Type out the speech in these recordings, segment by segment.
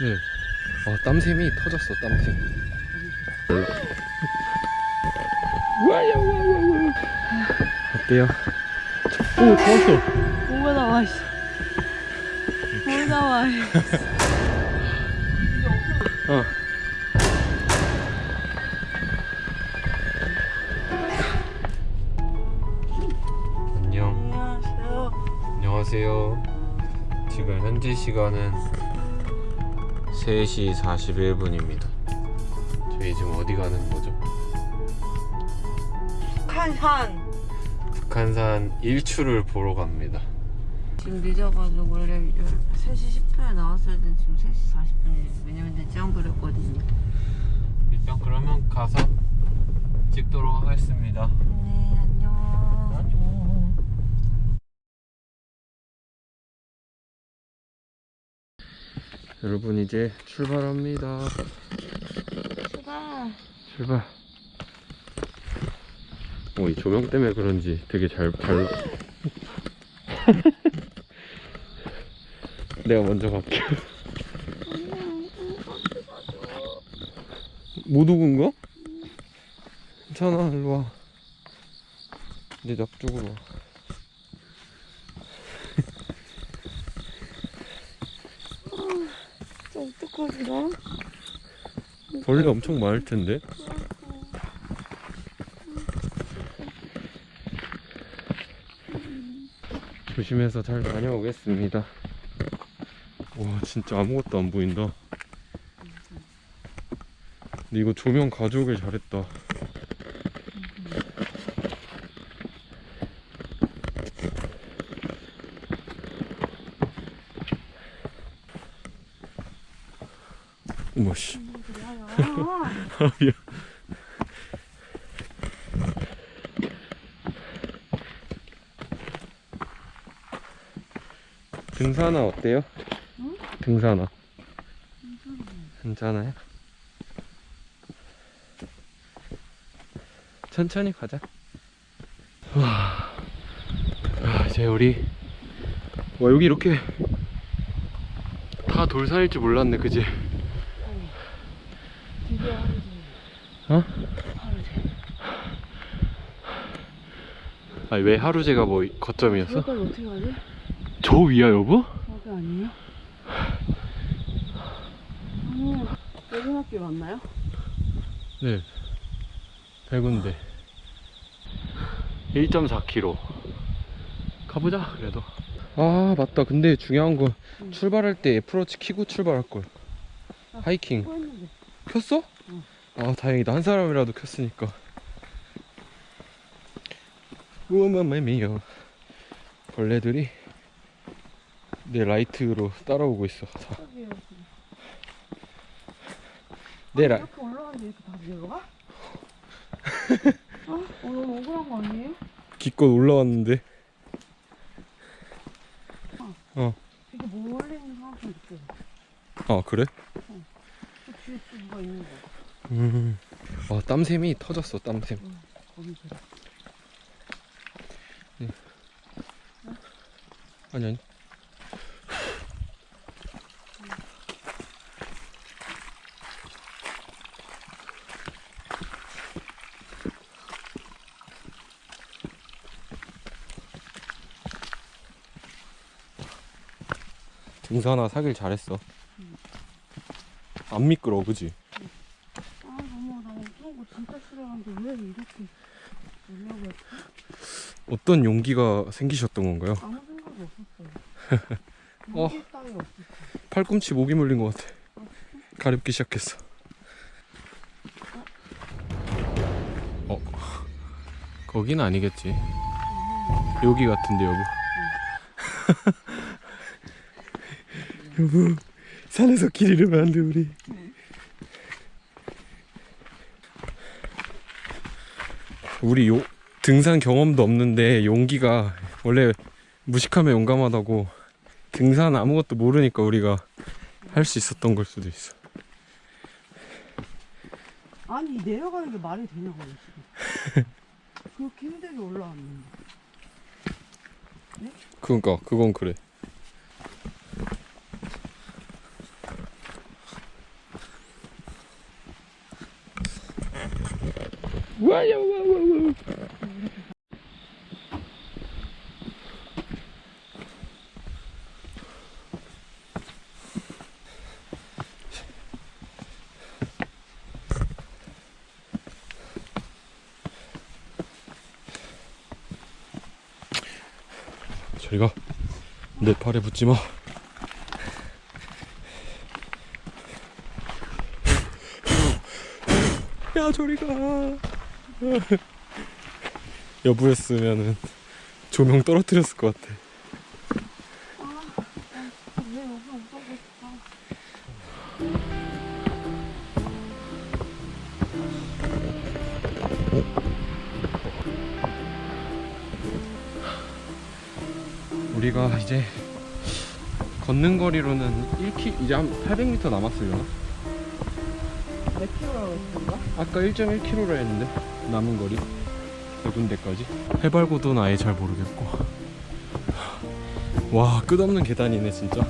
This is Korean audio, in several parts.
네. 아, 땀샘이 터졌어, 땀샘. 어때요? 오, 좋았어. 뭐가 나와 씨. 뭐 나와 씨. 어. 안녕. 안녕하세요. 안녕하세요. 지금 현재 시간은 3시 41분입니다. 저희 지금 어디 가는 거죠? 북한산. 북한산 일출을 보러 갑니다. 지금 늦어가지고 원래 3시 10분에 나왔어야 되는데 지금 3시 40분이에요. 왜냐면 늦장 그랬거든요. 일단 그러면 가서 찍도록 하겠습니다. 네, 안녕. 여러분 이제 출발합니다. 수가. 출발. 오, 이 조명 때문에 그런지 되게 잘, 잘. 내가 먼저 갈게요. 못 오은 거? 괜찮아, 일로 와. 내 앞쪽으로 와. 어떡하지 나? 벌레 엄청 많을 텐데. 조심해서 잘 다녀오겠습니다. 와, 진짜 아무것도 안 보인다. 근데 이거 조명 가져오길 잘했다. 어머, 씨. 아, 미안. 등산화 어때요? 응? 등산화. 괜찮아요? 천천히 가자. 와, 아, 이제 우리 와 여기 이렇게 다 돌산일 줄 몰랐네, 그지? 드디어 하루지. 어? 아니 왜 하루제가 뭐 거점이었어? 저기까지 어떻게 가지? 저 위야 여보? 저기 아니에요? 아니, 외등학교 맞나요? 네. 100군데. 1.4km. 가보자, 그래도. 아, 맞다. 근데 중요한 건 응. 출발할 때 애플워치 키고 출발할 걸. 아, 하이킹. 켰어? 응. 아, 다행이다. 한 사람이라도 켰으니까. 우마매미요. 벌레들이 내 라이트로 따라오고 있어. 다. 내 라, 이렇게 올라가는데 이렇게 다 내려가? 어? 어, 너무 억울한 거 아니에요? 기껏 올라왔는데. 되게 몰리는 사람도 느껴져. 아, 그래? 그 뒤에 또 누가 있는 거야. 음. 와, 땀샘이 터졌어, 땀샘. 거기 그래. 아니, 아니. 등산화 사길 잘했어. 안 미끄러워, 그지? 아, 너무 나 그런 거 진짜 싫어하는데 왜 이렇게 연락을 했지? 어떤 용기가 생기셨던 건가요? 아무 생각이 없었어요. 어. 팔꿈치 모기 물린 것 같아. 가렵기 시작했어. 어, 거긴 아니겠지. 여기 같은데 여보. 여보, 산에서 길 잃으면 안 돼 우리. 우리 요 등산 경험도 없는데 용기가 원래 무식하면 용감하다고 등산 아무것도 모르니까 우리가 할 수 있었던 걸 수도 있어. 아니 내려가는 게 말이 되냐고 그렇게 힘들게 올라왔는데. 네? 그니까 그건 그래. 와요 와요 와요 저리가 내 팔에 붙지 마. 야 저리가. 여부였으면은 조명 떨어뜨렸을 것 같아. 우리가 이제 걷는 거리로는 1키 이제 한 800m 남았으려나? 몇 킬로라고 했던가? 아까 1.1km로 했는데 남은 거리 세 군데까지 해발고도는 아예 잘 모르겠고 와 끝없는 계단이네 진짜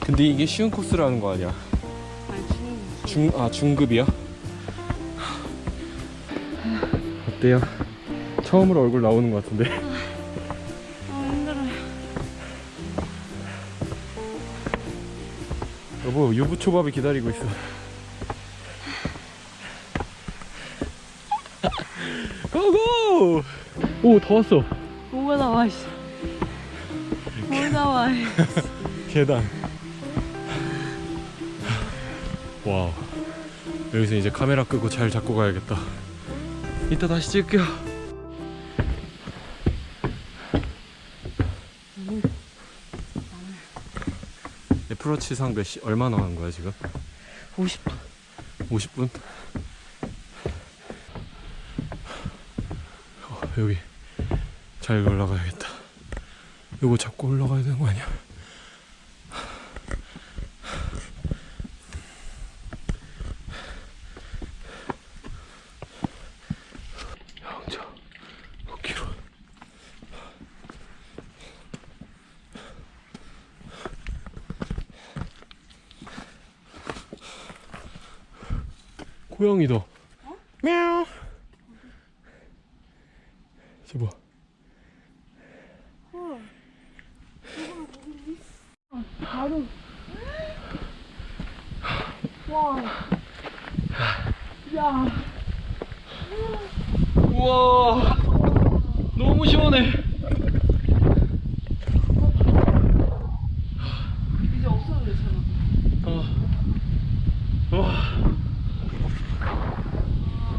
근데 이게 쉬운 코스라는 거 아니야 아니 중, 아 중급이야? 어때요? 처음으로 얼굴 나오는 것 같은데 여보 유부초밥이 기다리고 있어. 고고! 오더 왔어. 뭐가 나와 있어 뭐 나와 있어 계단. 와우. 여기서 이제 카메라 끄고 잘 잡고 가야겠다. 이따 다시 찍을게요 애플워치상 몇 시, 얼마 나간 거야 지금? 50분 50분? 어, 여기 잘 올라가야겠다. 이거 잡고 올라가야 되는 거 아니야? 고양이다.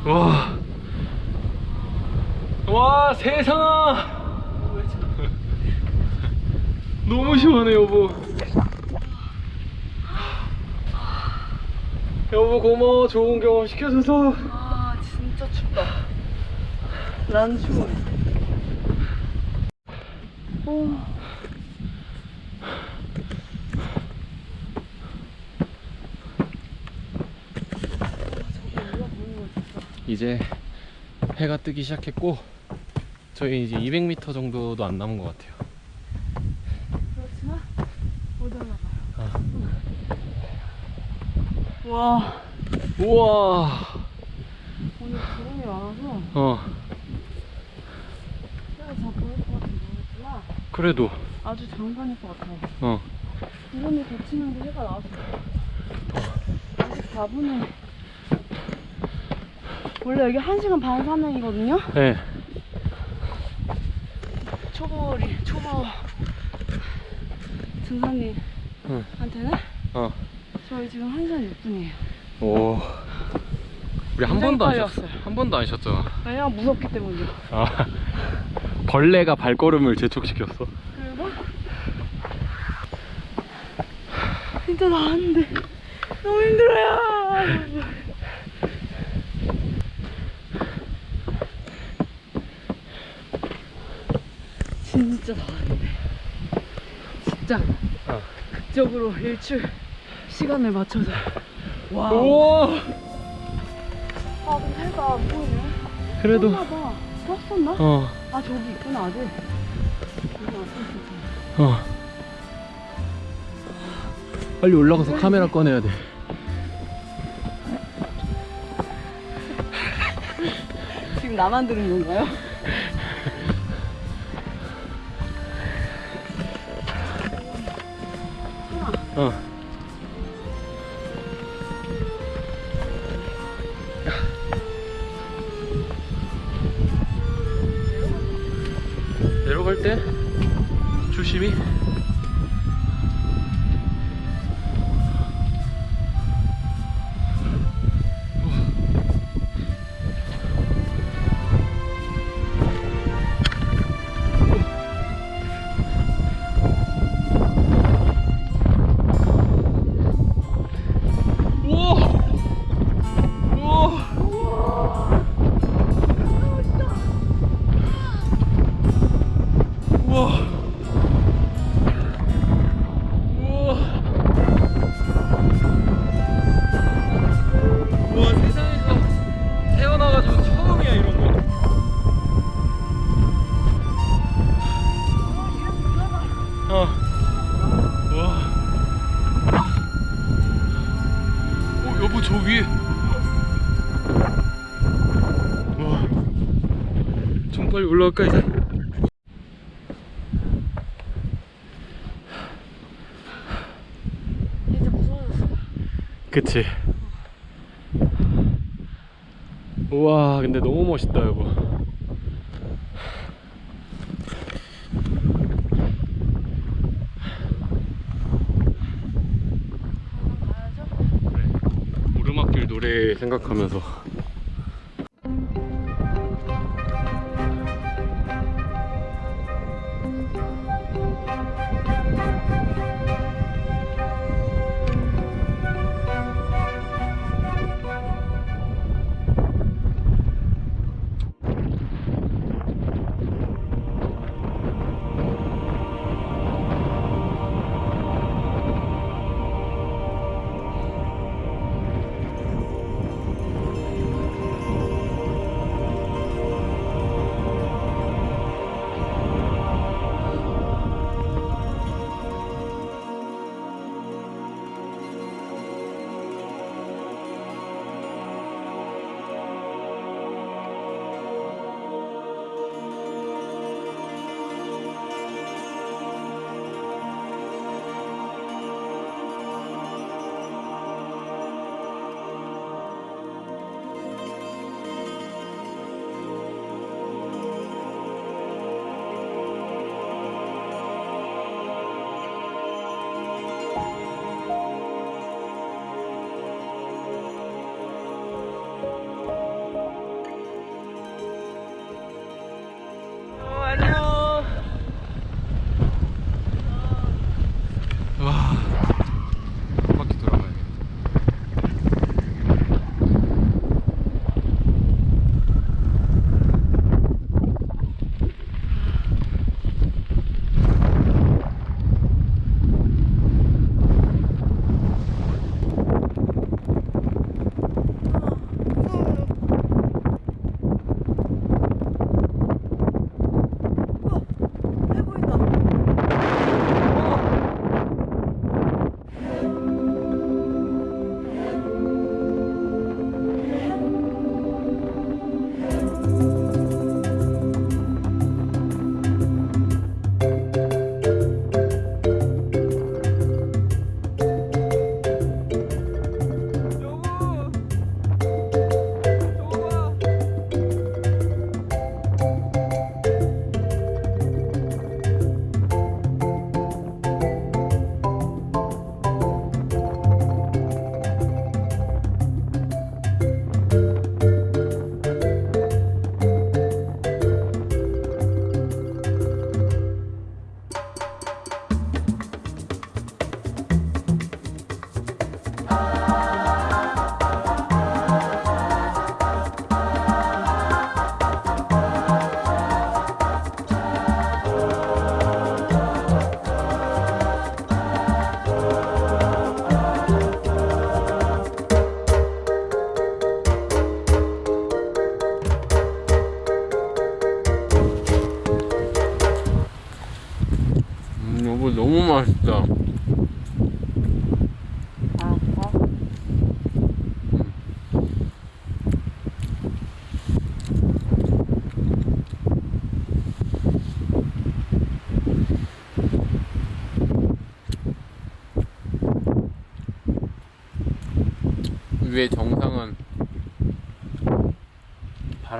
와. 와, 세상아. 너무 시원해, 여보. 여보, 고마워. 좋은 경험 시켜줘서. 아, 진짜 춥다. 난 추워. 오, 이제 해가 뜨기 시작했고, 저희 이제 200m 정도도 안 남은 것 같아요. 그렇지만 못 올라가요. 와, 우와. 오늘 구름이 많아서 어, 그래도, 아주 장관일 것 같아요. 어. 구름이 걷히면서 해가 나왔어요. 24분에 원래 여기 1시간 반 산행이거든요? 네. 초보리, 초보 등산님한테는 응. 어. 저희 지금 1시간 6분이에요. 오. 우리 한 번도 안 빨리 쉬었어. 왔어요. 한 번도 안 쉬었잖아. 왜냐면 무섭기 때문이요. 아. 벌레가 발걸음을 재촉시켰어. 그리고 진짜 나왔는데 너무 힘들어요. 진짜 더웠는데 진짜 어. 극적으로 일출 시간을 맞춰서 와 우와 아 근데 해가 안 보이네 그래도 아, 떴었나? 어. 아 저기 있구나 아직 어. 빨리 올라가서 왜? 카메라 꺼내야 돼 지금 나만 들은 건가요? 嗯。 올라올까 이제? 이제 무서워졌어. 그치. 우와 근데 너무 멋있다 이거. 오르막길 네. 노래 생각하면서.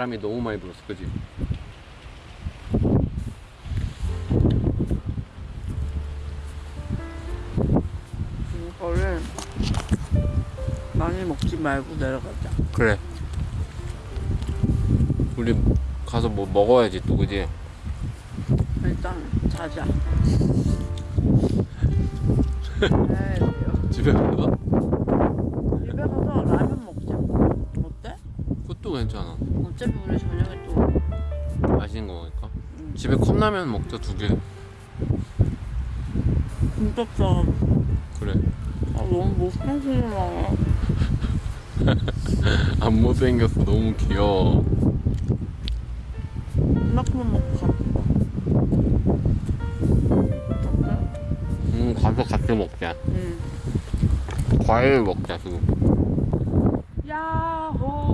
바람이 너무 많이 불었어, 그지? 이거를 많이 먹지 말고 내려가자. 그래. 우리 가서 뭐 먹어야지 또, 그지? 일단 자자. 집에 가? 집에 가서 라면 먹자. 어때? 그것도 괜찮아. 어차피 우리 저녁에 또 맛있는 거 먹을까? 음. 집에 컵라면 먹자, 두 개. 진짜 싸. 그래. 아 너무 못생기구나. 안 못생겼어. 너무 귀여워. 이만큼만 먹고 가. 어때? 음, 가서 같이 먹자. 응. 과일 먹자, 지금. 야호.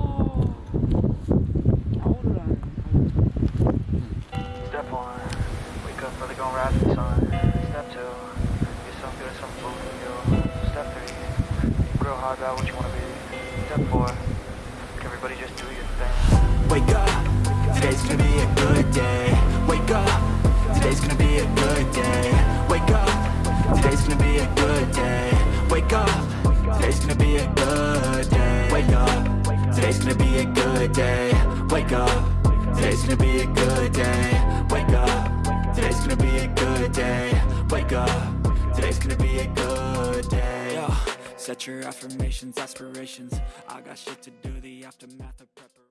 Gonna. Step two, get some good, some food for you. Step three, grow hard about what you wanna be. Step four, everybody just do your thing. Wake up, today's gonna be a good day. Wake up, today's gonna be a good day. Wake up, today's gonna be a good day. Wake up, today's gonna be a good day. Wake up, today's gonna be a good day. Wake up, today's gonna be a good day. Wake up, today's gonna be a good day. Wake up, today's gonna be a good day. Yo, set your affirmations, aspirations. I got shit to do, the aftermath of preparation.